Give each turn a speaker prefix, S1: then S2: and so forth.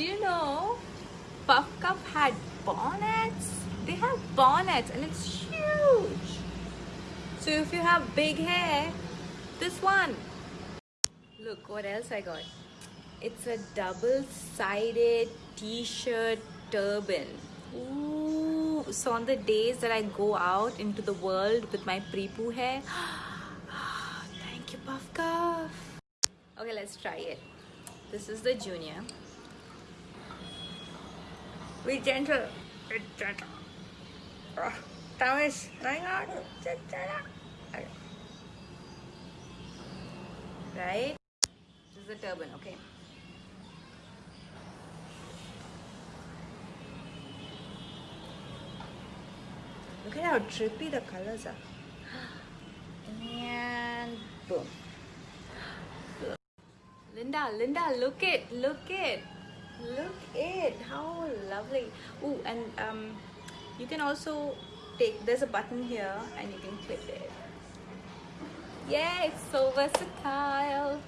S1: You know Puff Cuff had bonnets? They have bonnets and it's huge. So if you have big hair, this one. Look what else I got. It's a double-sided t-shirt turban. Ooh, so on the days that I go out into the world with my pre-poo hair, thank you Puff Cuff. Okay, let's try it. This is the junior. Be gentle. Be gentle. Oh, on. Okay. Right? This is the turban, okay? Look at how trippy the colors are. And boom. Linda, Linda, look it, look it, look it. How lovely. Oh, and um, you can also take. There's a button here, and you can clip it. Yeah, it's so versatile.